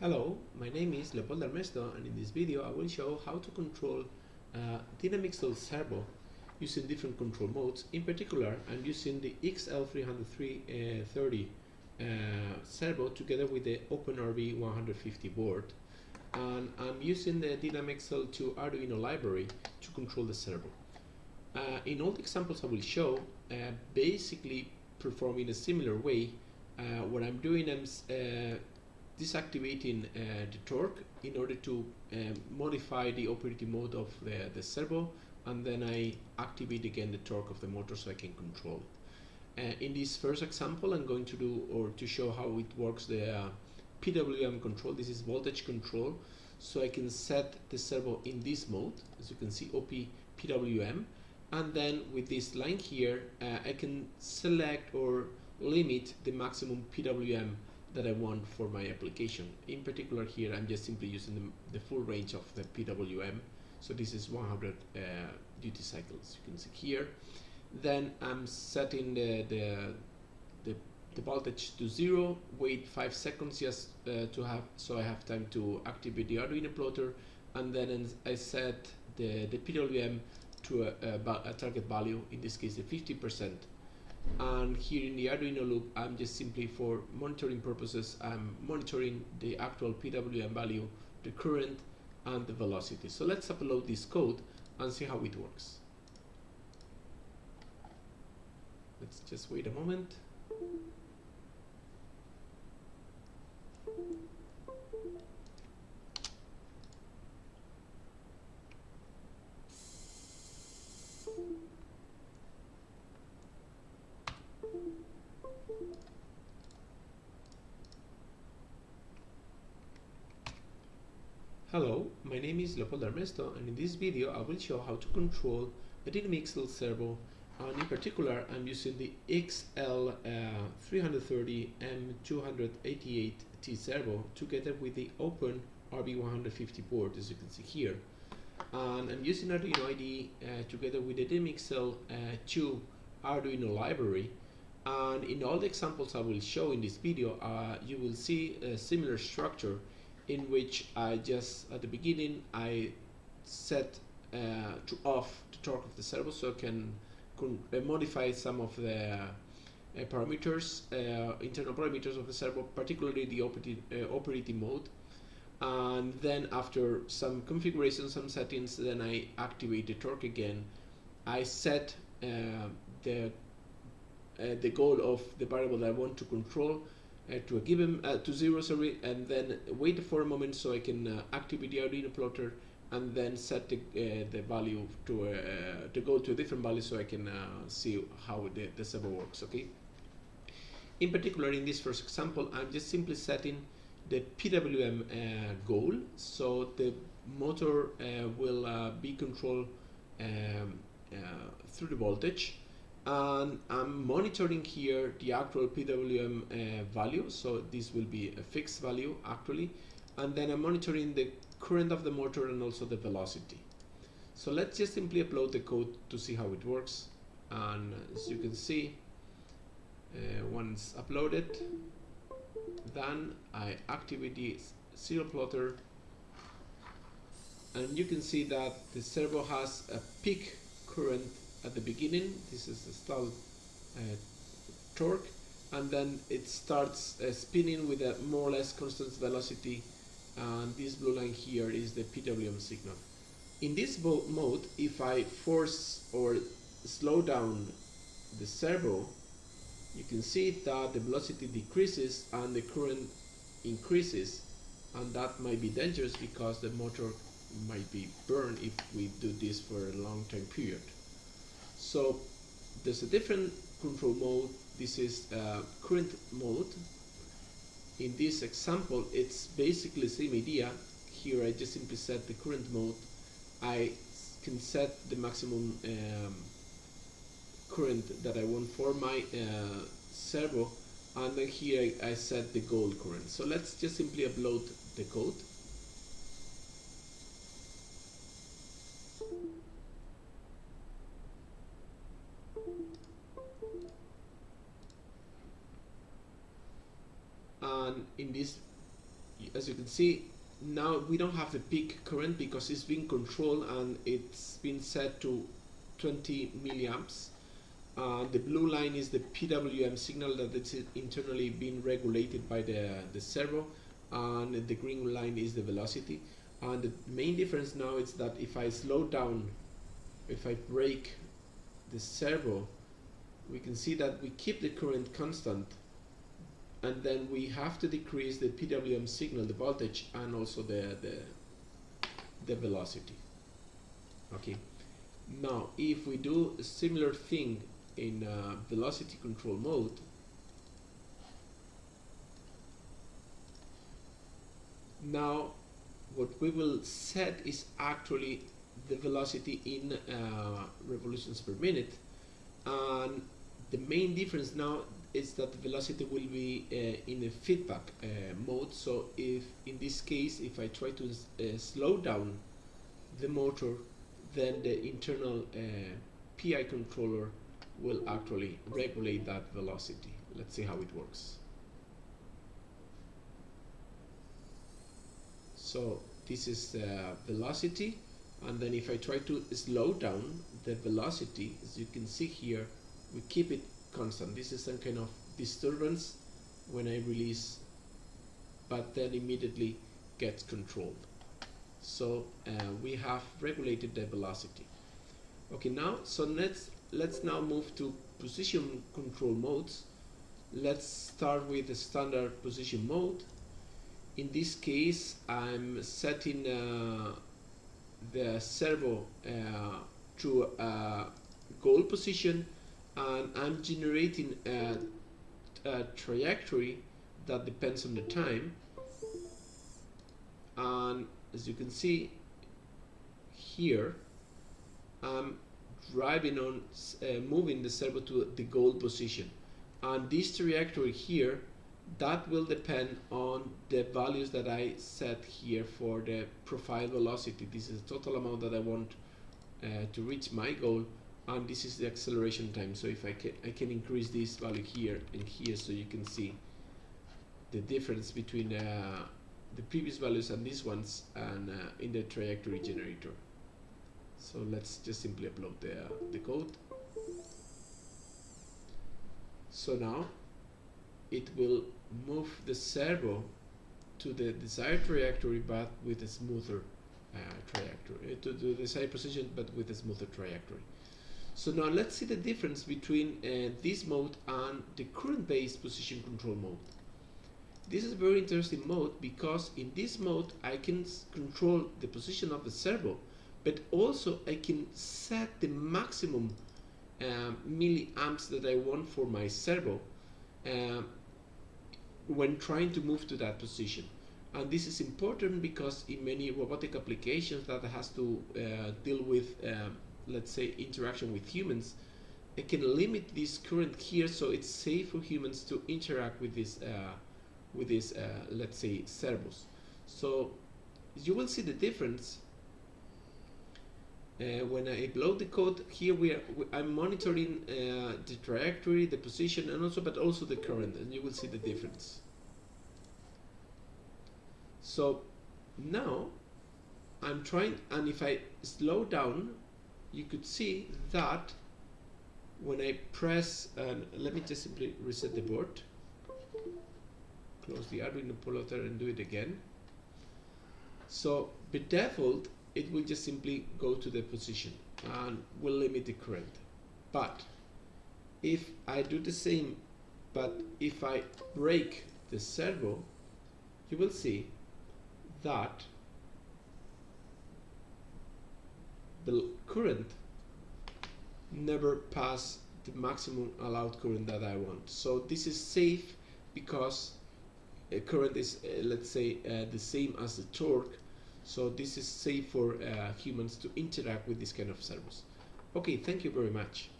Hello, my name is Leopoldo Armesto and in this video I will show how to control uh, Dynamixel servo using different control modes. In particular, I'm using the XL330 uh, servo together with the OpenRB 150 board and I'm using the Dynamixel to Arduino library to control the servo. Uh, in all the examples I will show, uh, basically perform in a similar way. Uh, what I'm doing is uh, disactivating uh, the torque in order to um, modify the operating mode of the, the servo and then I activate again the torque of the motor so I can control it. Uh, in this first example I'm going to do or to show how it works the uh, PWM control. This is voltage control so I can set the servo in this mode as you can see OP PWM and then with this line here uh, I can select or limit the maximum PWM that I want for my application. In particular here I'm just simply using the, the full range of the PWM so this is 100 uh, duty cycles you can see here. Then I'm setting the, the, the, the voltage to zero wait five seconds just uh, to have so I have time to activate the Arduino plotter. And then I set the, the PWM to a, a, a target value in this case the 50 percent and here in the Arduino loop I'm just simply for monitoring purposes I'm monitoring the actual PWM value the current and the velocity. So let's upload this code and see how it works. Let's just wait a moment my name is Leopoldo Armesto and in this video I will show how to control a Dynamixel servo and in particular I'm using the XL330M288T servo together with the Open RB150 board as you can see here. And I'm using Arduino IDE uh, together with the Dynamixel uh, 2 Arduino library. And in all the examples I will show in this video uh, you will see a similar structure in which I just at the beginning I set uh, to off the torque of the servo so I can uh, modify some of the uh, parameters, uh, internal parameters of the servo, particularly the operating, uh, operating mode. And then after some configuration, some settings, then I activate the torque again. I set uh, the the goal of the variable that I want to control uh, to a given uh, to zero sorry and then wait for a moment so I can uh, activate the Arduino plotter and then set the, the value to to go to a different value so I can see how the, the servo works okay? In particular in this first example I'm just simply setting the PWM uh, goal. So the motor uh, will uh, be controlled um, through the voltage and I'm monitoring here the actual PWM uh, value. So this will be a fixed value actually. And then I'm monitoring the current of the motor and also the velocity. So let's just simply upload the code to see how it works. And as you can see uh, once uploaded then I activate the serial plotter. And you can see that the servo has a peak current at the beginning this is the stall uh, torque and then it starts uh, spinning with a more or less constant velocity and this blue line here is the PWM signal. In this mode if I force or slow down the servo you can see that the velocity decreases and the current increases and that might be dangerous because the motor might be burned if we do this for a long time period so there's a different control mode. This is uh, current mode. In this example, it's basically the same idea. Here I just simply set the current mode. I can set the maximum um, current that I want for my uh, servo and then here I, I set the goal current. So let's just simply upload the code. and this as you can see now we don't have the peak current because it's being controlled and it's been set to 20 milliamps. Uh, the blue line is the PWM signal that is internally being regulated by the, the servo and the green line is the velocity. And the main difference now is that if I slow down if I break the servo we can see that we keep the current constant and then we have to decrease the PWM signal, the voltage, and also the, the, the velocity. Okay. Now, if we do a similar thing in uh, velocity control mode, now what we will set is actually the velocity in uh, revolutions per minute and the main difference now is that the velocity will be uh, in a feedback uh, mode. So if in this case if I try to uh, slow down the motor then the internal uh, PI controller will actually regulate that velocity. Let's see how it works. So this is the velocity. And then if I try to slow down the velocity as you can see here we keep it constant. This is some kind of disturbance when I release, but then immediately gets controlled. So uh, we have regulated the velocity. Okay, now, so let's, let's now move to position control modes. Let's start with the standard position mode. In this case, I'm setting uh, the servo uh, to a goal position and I'm generating a, a trajectory that depends on the time. And as you can see here I'm driving on uh, moving the servo to the goal position. And this trajectory here that will depend on the values that I set here for the profile velocity. This is the total amount that I want uh, to reach my goal and this is the acceleration time so if I can I can increase this value here and here so you can see the difference between uh, the previous values and these ones and uh, in the trajectory generator. So let's just simply upload the, uh, the code. So now it will move the servo to the desired trajectory but with a smoother uh, trajectory to the desired position but with a smoother trajectory so now let's see the difference between uh, this mode and the current based position control mode. This is a very interesting mode because in this mode I can control the position of the servo but also I can set the maximum uh, milliamps that I want for my servo uh, when trying to move to that position and this is important because in many robotic applications that has to uh, deal with uh, let's say interaction with humans it can limit this current here so it's safe for humans to interact with this uh, with this uh, let's say servos so you will see the difference uh, when I upload the code. Here we are I'm monitoring uh, the trajectory the position and also but also the current and you will see the difference. So now I'm trying and if I slow down you could see that when I press, and let me just simply reset the board, close the Arduino plotter and do it again. So by default, it will just simply go to the position and will limit the current. But if I do the same, but if I break the servo, you will see that the current never pass the maximum allowed current that I want. So this is safe because current is uh, let's say uh, the same as the torque so this is safe for uh, humans to interact with this kind of servos. Okay, thank you very much.